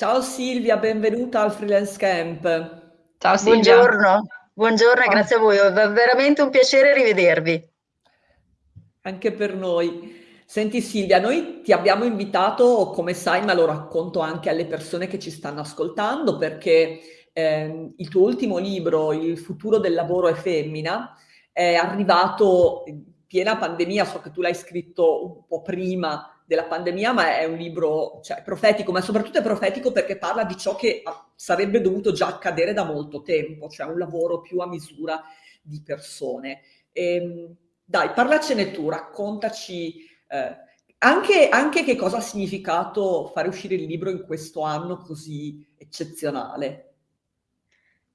Ciao Silvia, benvenuta al Freelance Camp. Ciao Silvia. Buongiorno, buongiorno e grazie a voi, è veramente un piacere rivedervi. Anche per noi. Senti Silvia, noi ti abbiamo invitato, come sai, ma lo racconto anche alle persone che ci stanno ascoltando, perché ehm, il tuo ultimo libro, Il futuro del lavoro è femmina, è arrivato in piena pandemia, so che tu l'hai scritto un po' prima della pandemia, ma è un libro, cioè, profetico, ma soprattutto è profetico perché parla di ciò che ah, sarebbe dovuto già accadere da molto tempo, cioè un lavoro più a misura di persone. Ehm, dai, parlacene tu, raccontaci eh, anche, anche che cosa ha significato fare uscire il libro in questo anno così eccezionale.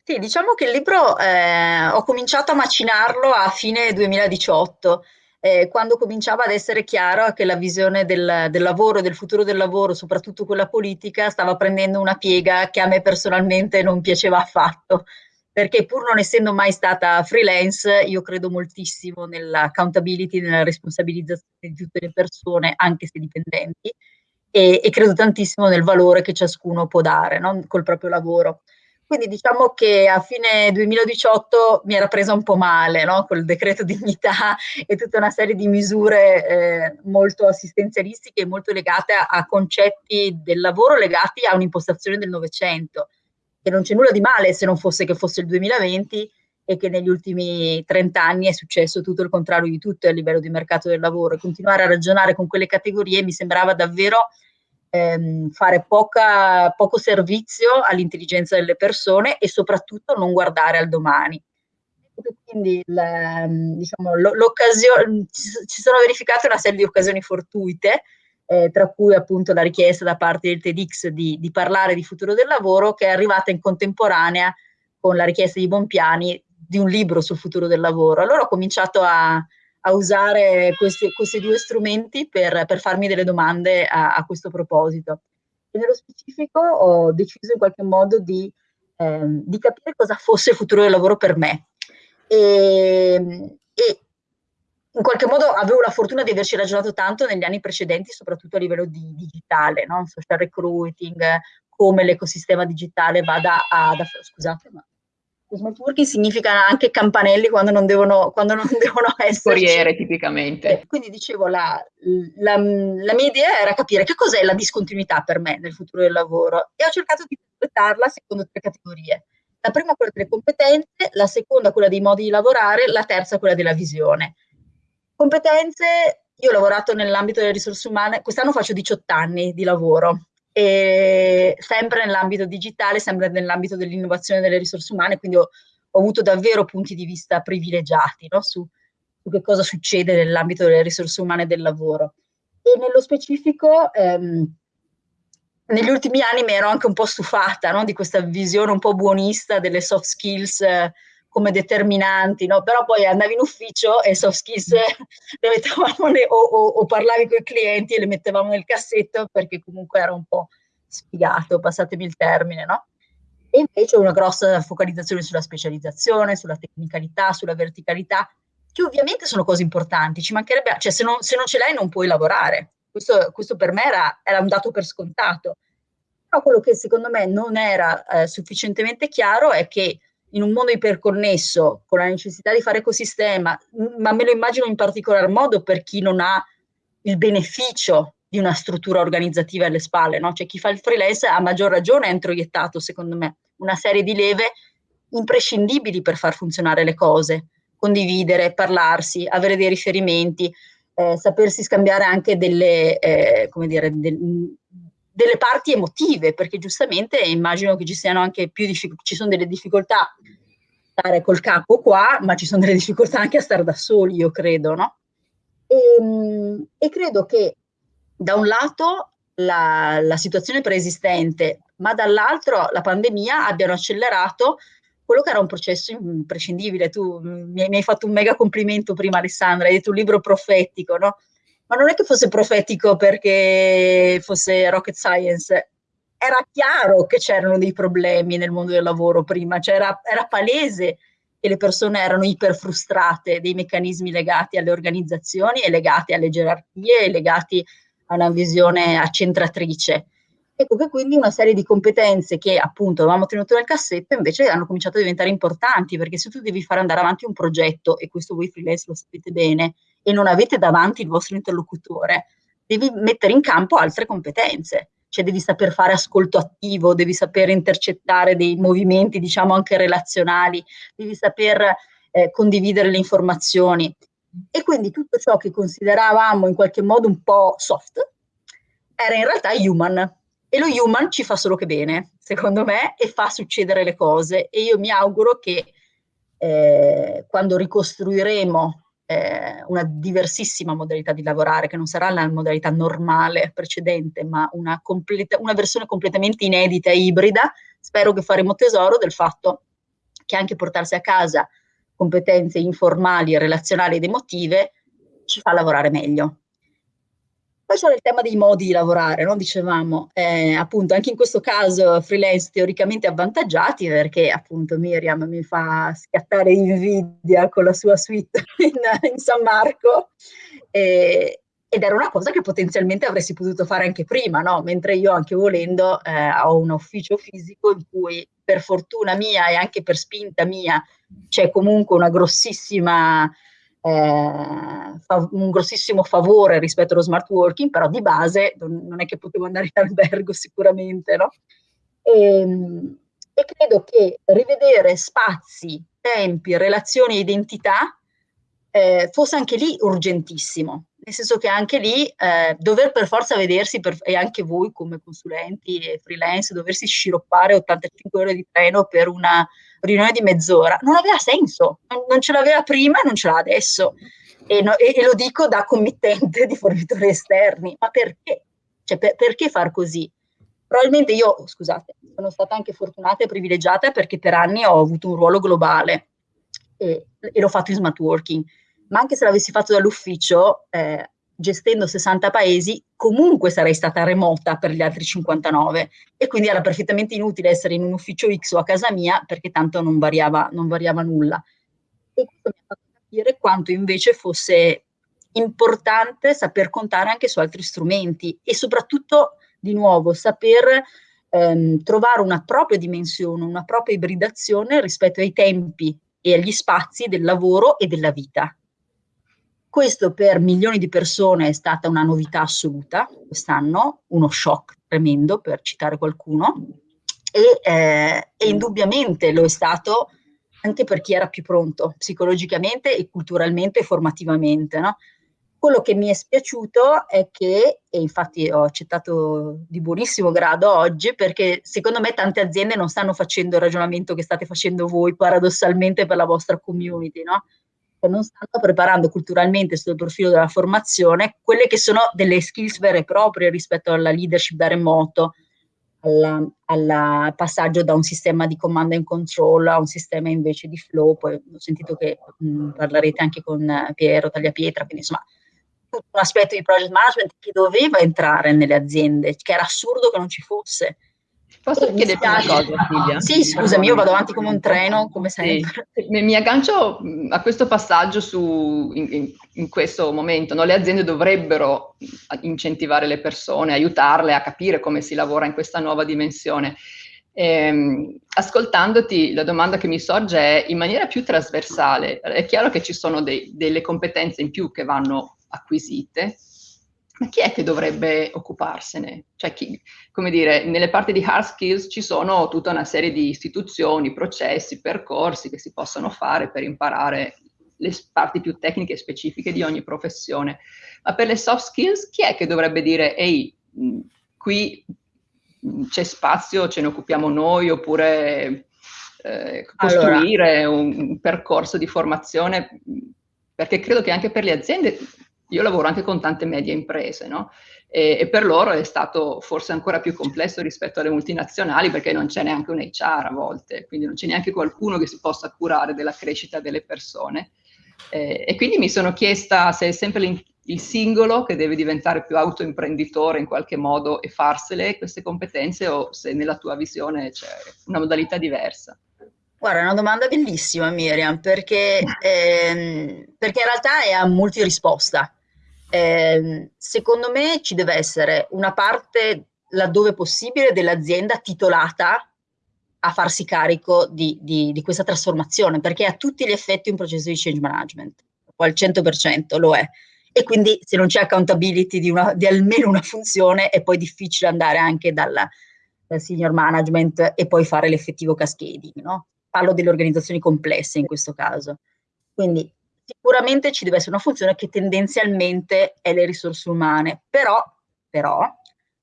Sì, diciamo che il libro eh, ho cominciato a macinarlo a fine 2018, eh, quando cominciava ad essere chiaro che la visione del, del lavoro del futuro del lavoro, soprattutto quella politica, stava prendendo una piega che a me personalmente non piaceva affatto, perché pur non essendo mai stata freelance, io credo moltissimo nell'accountability, nella responsabilizzazione di tutte le persone, anche se dipendenti, e, e credo tantissimo nel valore che ciascuno può dare, no? Col proprio lavoro. Quindi diciamo che a fine 2018 mi era presa un po' male, no? Col decreto dignità e tutta una serie di misure eh, molto assistenzialistiche e molto legate a, a, concetti del lavoro legati a un'impostazione del Novecento. E non c'è nulla di male se non fosse che fosse il 2020 e che negli ultimi 30 anni è successo tutto il contrario di tutto a livello di mercato del lavoro. E continuare a ragionare con quelle categorie mi sembrava davvero ehm, fare poca, poco servizio all'intelligenza delle persone e soprattutto non guardare al domani. Quindi ehm, diciamo, l'occasione, ci sono verificate una serie di occasioni fortuite, eh, tra cui appunto la richiesta da parte del TEDx di, di, parlare di futuro del lavoro, che è arrivata in contemporanea con la richiesta di Bompiani di un libro sul futuro del lavoro. Allora ho cominciato a, a usare questi, questi due strumenti per, per, farmi delle domande a, a, questo proposito. E nello specifico ho deciso in qualche modo di, ehm, di capire cosa fosse il futuro del lavoro per me. E, e, in qualche modo avevo la fortuna di averci ragionato tanto negli anni precedenti, soprattutto a livello di digitale, no? social recruiting, come l'ecosistema digitale vada ad... Scusate, ma smart working significa anche campanelli quando non devono, quando non devono essere. Corriere tipicamente. Eh, quindi dicevo, la, la, la, mia idea era capire che cos'è la discontinuità per me nel futuro del lavoro e ho cercato di interpretarla secondo tre categorie. La prima quella delle competenze, la seconda quella dei modi di lavorare, la terza quella della visione. Competenze, io ho lavorato nell'ambito delle risorse umane, quest'anno faccio 18 anni di lavoro, e sempre nell'ambito digitale, sempre nell'ambito dell'innovazione delle risorse umane, quindi ho, ho, avuto davvero punti di vista privilegiati no? su, su, che cosa succede nell'ambito delle risorse umane del lavoro. E nello specifico, ehm, negli ultimi anni mi ero anche un po' stufata no? di questa visione un po' buonista delle soft skills eh, come determinanti, no? però poi andavi in ufficio e soft skills le mettevamo ne, o, o, o, parlavi con i clienti e le mettevamo nel cassetto perché comunque era un po' sfigato, passatemi il termine, no? E invece una grossa focalizzazione sulla specializzazione, sulla tecnicalità, sulla verticalità, che ovviamente sono cose importanti, ci mancherebbe, cioè se non, se non ce l'hai non puoi lavorare, questo, questo per me era, era, un dato per scontato. Però quello che secondo me non era eh, sufficientemente chiaro è che in un mondo iperconnesso, con la necessità di fare ecosistema, ma me lo immagino in particolar modo per chi non ha il beneficio di una struttura organizzativa alle spalle, no? Cioè chi fa il freelance a maggior ragione ha introiettato, secondo me, una serie di leve imprescindibili per far funzionare le cose, condividere, parlarsi, avere dei riferimenti, eh, sapersi scambiare anche delle, eh, come dire, del, delle parti emotive, perché giustamente immagino che ci siano anche più difficoltà, ci sono delle difficoltà a stare col capo qua, ma ci sono delle difficoltà anche a stare da soli, io credo, no? E, ehm, e credo che da un lato la, la situazione preesistente, ma dall'altro la pandemia abbiano accelerato quello che era un processo imprescindibile. Tu mi, mi hai fatto un mega complimento prima, Alessandra, hai detto un libro profetico, no? Ma non è che fosse profetico perché fosse rocket science, era chiaro che c'erano dei problemi nel mondo del lavoro prima, cioè era, era palese che le persone erano iper frustrate dei meccanismi legati alle organizzazioni e legati alle gerarchie legati a una visione accentratrice. Ecco che quindi una serie di competenze che appunto avevamo tenuto nel cassetto invece hanno cominciato a diventare importanti, perché se tu devi fare andare avanti un progetto, e questo voi freelance lo sapete bene, e non avete davanti il vostro interlocutore, devi mettere in campo altre competenze, cioè devi saper fare ascolto attivo, devi saper intercettare dei movimenti, diciamo anche relazionali, devi saper eh, condividere le informazioni. E quindi tutto ciò che consideravamo in qualche modo un po' soft era in realtà human, e lo human ci fa solo che bene, secondo me, e fa succedere le cose. E io mi auguro che eh, quando ricostruiremo eh, una diversissima modalità di lavorare, che non sarà la modalità normale precedente, ma una, completa, una versione completamente inedita e ibrida, spero che faremo tesoro del fatto che anche portarsi a casa competenze informali, relazionali ed emotive ci fa lavorare meglio. Poi c'è il tema dei modi di lavorare, no? dicevamo, eh, appunto anche in questo caso freelance teoricamente avvantaggiati perché appunto Miriam mi fa scattare invidia con la sua suite in, in San Marco e, ed era una cosa che potenzialmente avresti potuto fare anche prima, no? mentre io anche volendo eh, ho un ufficio fisico in cui per fortuna mia e anche per spinta mia c'è comunque una grossissima eh, un grossissimo favore rispetto allo smart working, però di base non è che potevo andare in albergo sicuramente, no? E, ehm, e credo che rivedere spazi, tempi, relazioni identità eh, fosse anche lì urgentissimo, nel senso che anche lì eh, dover per forza vedersi, per, e anche voi come consulenti e freelance, doversi sciroppare 85 ore di treno per una riunione di mezz'ora, non aveva senso, non, ce l'aveva prima e non ce l'ha adesso. E, no, e, e, lo dico da committente di fornitori esterni, ma perché? Cioè, per, perché far così? Probabilmente io, scusate, sono stata anche fortunata e privilegiata perché per anni ho avuto un ruolo globale e, e l'ho fatto in smart working, ma anche se l'avessi fatto dall'ufficio, eh, gestendo 60 paesi, comunque sarei stata remota per gli altri 59 e quindi era perfettamente inutile essere in un ufficio X o a casa mia perché tanto non variava, non variava nulla. E questo mi ha fatto capire quanto invece fosse importante saper contare anche su altri strumenti e soprattutto, di nuovo, saper ehm, trovare una propria dimensione, una propria ibridazione rispetto ai tempi e agli spazi del lavoro e della vita. Questo per milioni di persone è stata una novità assoluta quest'anno, uno shock tremendo per citare qualcuno e, eh, e indubbiamente lo è stato anche per chi era più pronto psicologicamente e culturalmente e formativamente. No? Quello che mi è spiaciuto è che, e infatti ho accettato di buonissimo grado oggi, perché secondo me tante aziende non stanno facendo il ragionamento che state facendo voi paradossalmente per la vostra community, no? Non stanno preparando culturalmente sul profilo della formazione quelle che sono delle skills vere e proprie rispetto alla leadership da remoto, al passaggio da un sistema di command and control a un sistema invece di flow, poi ho sentito che mh, parlerete anche con Piero Tagliapietra, quindi insomma tutto un aspetto di project management che doveva entrare nelle aziende, che era assurdo che non ci fosse. Posso chiederti una cosa, Silvia? Sì, scusami, io vado avanti come un treno, come sempre. Sì. Mi aggancio a questo passaggio su, in, in, questo momento. No? Le aziende dovrebbero incentivare le persone, aiutarle a capire come si lavora in questa nuova dimensione. Ehm, ascoltandoti, la domanda che mi sorge è in maniera più trasversale. È chiaro che ci sono dei, delle competenze in più che vanno acquisite, ma chi è che dovrebbe occuparsene? Cioè, chi, come dire, nelle parti di hard skills ci sono tutta una serie di istituzioni, processi, percorsi che si possono fare per imparare le parti più tecniche e specifiche di ogni professione. Ma per le soft skills, chi è che dovrebbe dire, ehi, qui c'è spazio, ce ne occupiamo noi, oppure eh, costruire allora. un, un percorso di formazione? Perché credo che anche per le aziende io lavoro anche con tante medie imprese, no? E, e, per loro è stato forse ancora più complesso rispetto alle multinazionali perché non c'è neanche un HR a volte, quindi non c'è neanche qualcuno che si possa curare della crescita delle persone. Eh, e quindi mi sono chiesta se è sempre il singolo che deve diventare più autoimprenditore in qualche modo e farsele queste competenze o se nella tua visione c'è una modalità diversa. Guarda, è una domanda bellissima Miriam, perché, ehm, perché in realtà è a multirisposta. Eh, secondo me ci deve essere una parte laddove possibile, dell'azienda titolata a farsi carico di, di, di, questa trasformazione, perché è a tutti gli effetti un processo di change management, al 100% lo è. E quindi se non c'è accountability di, una, di, almeno una funzione è poi difficile andare anche dalla, dal senior management e poi fare l'effettivo cascading, no? Parlo delle organizzazioni complesse in questo caso. Quindi sicuramente ci deve essere una funzione che tendenzialmente è le risorse umane, però, però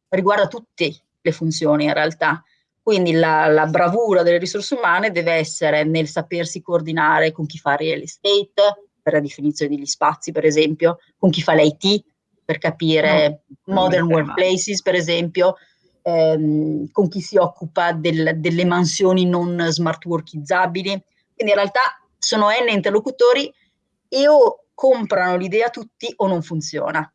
riguarda tutte le funzioni in realtà. Quindi la, la, bravura delle risorse umane deve essere nel sapersi coordinare con chi fa real estate, per la definizione degli spazi per esempio, con chi fa l'IT, per capire no, modern workplaces per esempio, ehm, con chi si occupa del, delle mansioni non smart workizzabili. Quindi in realtà sono N interlocutori e o comprano l'idea tutti o non funziona.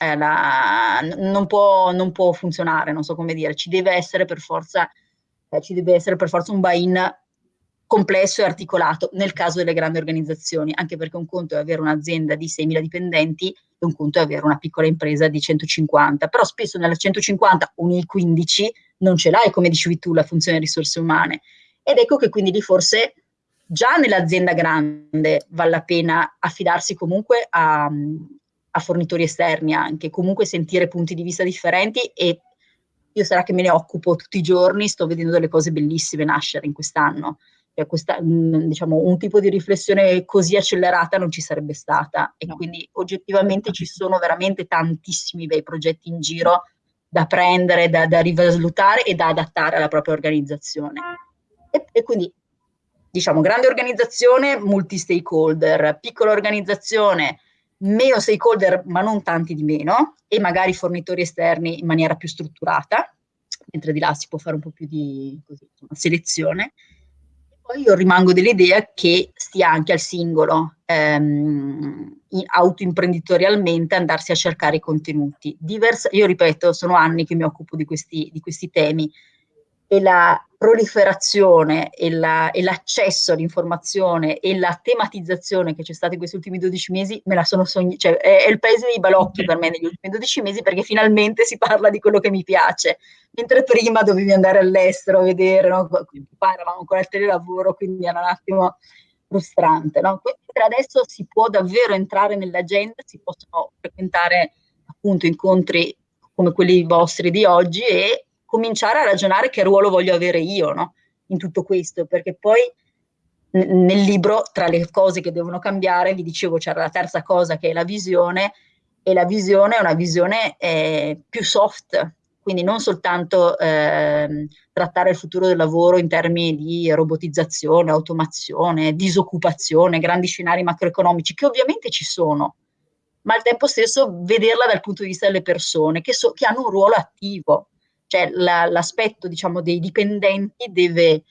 La, non, può, non, può, funzionare, non so come dire, ci deve essere per forza, eh, ci deve essere per forza un buy-in complesso e articolato nel caso delle grandi organizzazioni, anche perché un conto è avere un'azienda di 6.000 dipendenti e un conto è avere una piccola impresa di 150, però spesso nella 150 o nei 15 non ce l'hai, come dicevi tu, la funzione risorse umane. Ed ecco che quindi lì forse già nell'azienda grande vale la pena affidarsi comunque a, a, fornitori esterni anche, comunque sentire punti di vista differenti e io sarà che me ne occupo tutti i giorni, sto vedendo delle cose bellissime nascere in quest'anno. Cioè questa, diciamo, un tipo di riflessione così accelerata non ci sarebbe stata e no. quindi oggettivamente ci sono veramente tantissimi bei progetti in giro da prendere, da, da rivalutare e da adattare alla propria organizzazione. E, e quindi diciamo, grande organizzazione, multi-stakeholder, piccola organizzazione, meno stakeholder, ma non tanti di meno, e magari fornitori esterni in maniera più strutturata, mentre di là si può fare un po' più di così, insomma, selezione. Poi io rimango dell'idea che stia anche al singolo, ehm, autoimprenditorialmente, andarsi a cercare i contenuti. Diversa, io ripeto, sono anni che mi occupo di questi, di questi temi, e la proliferazione e, la, l'accesso all'informazione e la tematizzazione che c'è stata in questi ultimi 12 mesi, me la sono sognata, cioè è, è, il paese dei balocchi per me negli ultimi 12 mesi perché finalmente si parla di quello che mi piace, mentre prima dovevi andare all'estero a vedere, no? qua eravamo ancora al telelavoro, quindi era un attimo frustrante. No? Mentre adesso si può davvero entrare nell'agenda, si possono frequentare appunto incontri come quelli vostri di oggi e cominciare a ragionare che ruolo voglio avere io no? in tutto questo, perché poi nel libro, tra le cose che devono cambiare, vi dicevo, c'era la terza cosa che è la visione, e la visione è una visione eh, più soft, quindi non soltanto eh, trattare il futuro del lavoro in termini di robotizzazione, automazione, disoccupazione, grandi scenari macroeconomici, che ovviamente ci sono, ma al tempo stesso vederla dal punto di vista delle persone che, so, che hanno un ruolo attivo, cioè la, l'aspetto diciamo, dei dipendenti deve,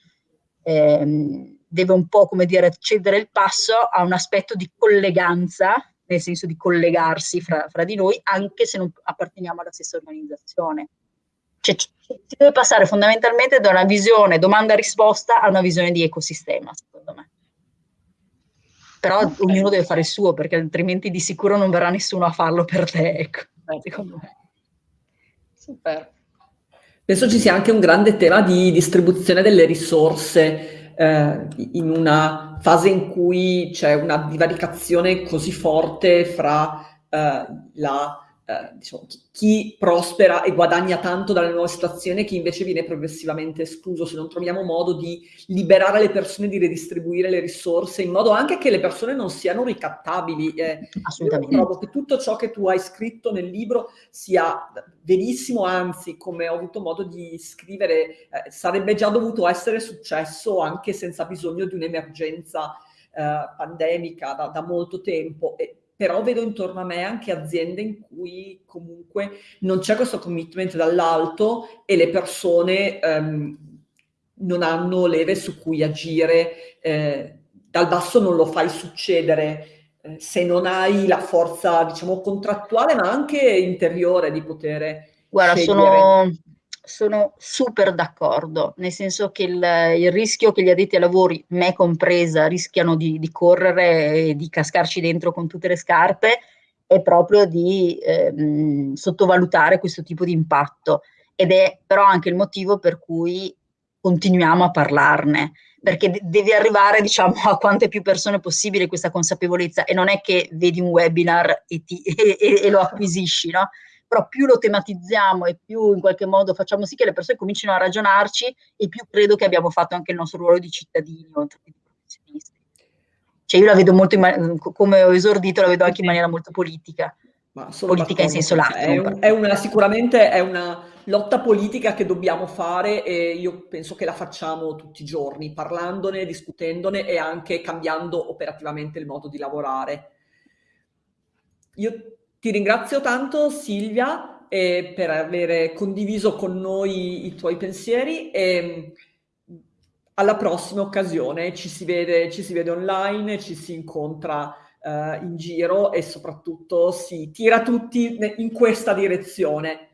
ehm, deve un po' come dire cedere il passo a un aspetto di colleganza, nel senso di collegarsi fra, fra di noi, anche se non apparteniamo alla stessa organizzazione. Cioè, si deve passare fondamentalmente da una visione domanda-risposta a una visione di ecosistema, secondo me. Però okay. ognuno deve fare il suo, perché altrimenti di sicuro non verrà nessuno a farlo per te, ecco, secondo me. Super. Penso ci sia anche un grande tema di distribuzione delle risorse eh, in una fase in cui c'è una divaricazione così forte fra eh, la eh, diciamo, chi, chi, prospera e guadagna tanto dalle nuove situazioni e chi invece viene progressivamente escluso, se non troviamo modo di liberare le persone, di redistribuire le risorse, in modo anche che le persone non siano ricattabili. Eh, Assolutamente. Io trovo che tutto ciò che tu hai scritto nel libro sia verissimo, anzi, come ho avuto modo di scrivere, eh, sarebbe già dovuto essere successo anche senza bisogno di un'emergenza eh, pandemica da, da molto tempo. E, però vedo intorno a me anche aziende in cui comunque non c'è questo commitment dall'alto e le persone ehm, non hanno leve su cui agire, eh, dal basso non lo fai succedere eh, se non hai la forza, diciamo, contrattuale ma anche interiore di poter Guarda, scegliere. sono sono super d'accordo, nel senso che il, il, rischio che gli addetti ai lavori, me compresa, rischiano di, di, correre e di cascarci dentro con tutte le scarpe è proprio di ehm, sottovalutare questo tipo di impatto. ed è però anche il motivo per cui continuiamo a parlarne, perché de devi arrivare diciamo, a quante più persone possibile questa consapevolezza e non è che vedi un webinar e, ti, e, e, e lo acquisisci, no? Però più lo tematizziamo e più in qualche modo facciamo sì che le persone comincino a ragionarci e più credo che abbiamo fatto anche il nostro ruolo di cittadini oltre che di professionisti. Cioè io la vedo molto, come ho esordito, la vedo anche in maniera molto politica. politica in senso lato. È, un, è una, sicuramente è una lotta politica che dobbiamo fare e io penso che la facciamo tutti i giorni, parlandone, discutendone e anche cambiando operativamente il modo di lavorare. Io ti ringrazio tanto Silvia eh, per aver condiviso con noi i tuoi pensieri e alla prossima occasione ci si vede, ci si vede online, ci si incontra uh, in giro e soprattutto si tira tutti in questa direzione.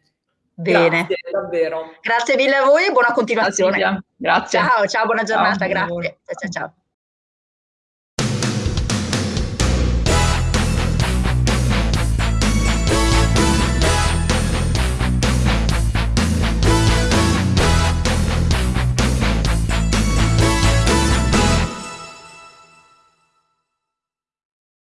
Bene. Grazie, davvero. Grazie mille a voi e buona continuazione. Grazie. Ciao, ciao, buona giornata, ciao. grazie. Ciao, ciao, ciao.